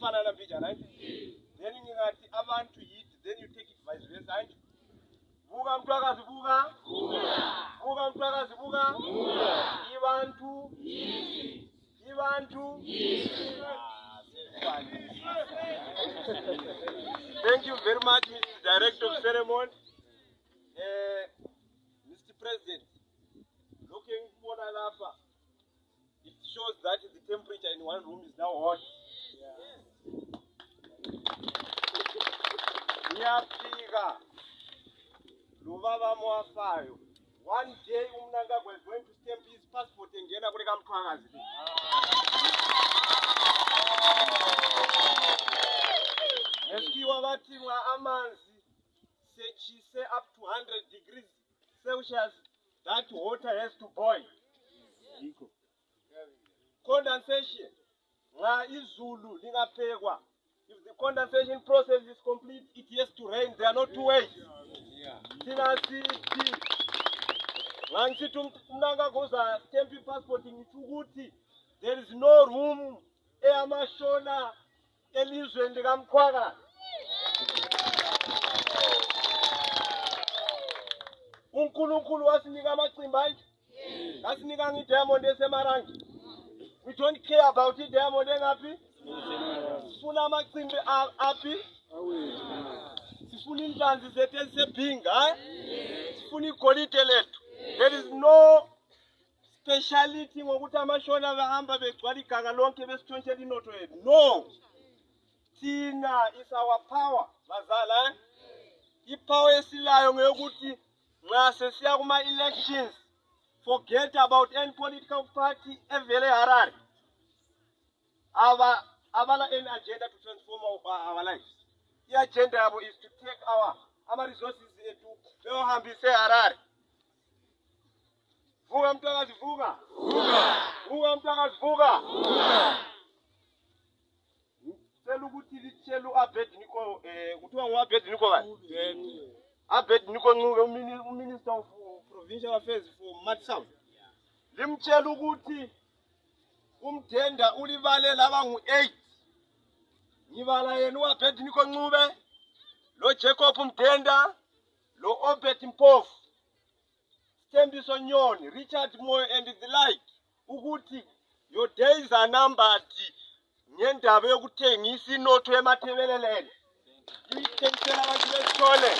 right? Then then you take it vice versa, right? Thank you very much, Mr. Director of Ceremony. Uh, eh, Mr. President, looking for Alapa, it shows that the temperature in one room is now hot. Yeah. rasvika rovava mwafayo one day umunangagwa is going to stamp his passport ngena kureka mutwangazi eskiwa vatimwa amanzi sechise up to 100 degrees celsius that water has to boil condensation nga izulu lingapekwa if the condensation process is complete ya no two way tina cp vangisiti mnangakoza tempi passport ngichukuti there is no room eyamashona elizwe ndikamkhwaka unkulunkulu wasinika macimba ayi ngasinika ngidiamond esemarangi we don't care about idiamond engapi funa macimbi api tifuni ndlanzi zete zebhinga tifuni golide letu there is no speciality ngokuthi amashona bahamba begcwala iganga lonke besitshontshela inoto yenu no thina is our power bazala ipower esilayo ngeyokuthi nxa sesiya kuma-elections forget about any political party evele harare abala any agenda to transform our lives i-agenda yabo is to take our ama-resources ethu bewahambise harare vuka mntakazi vuka vuka mntakazi vuka ngicela ukuthi litshele u-abed niko um eh, kuthiwa ngu-abed niko kani abed niko ncube uminister of provincial affairs for mat south limtshela ukuthi kumthenda ulibale laba ngu-eight ngibala yena uhabert nikoncube lo jacob mdenda lo obert mpofu sithembiso nyoni richard moyo and the like ukuthi your days are numbered ngendaba yokuthengisa inotho yemathebelelele ngiyithengisela abantu besikole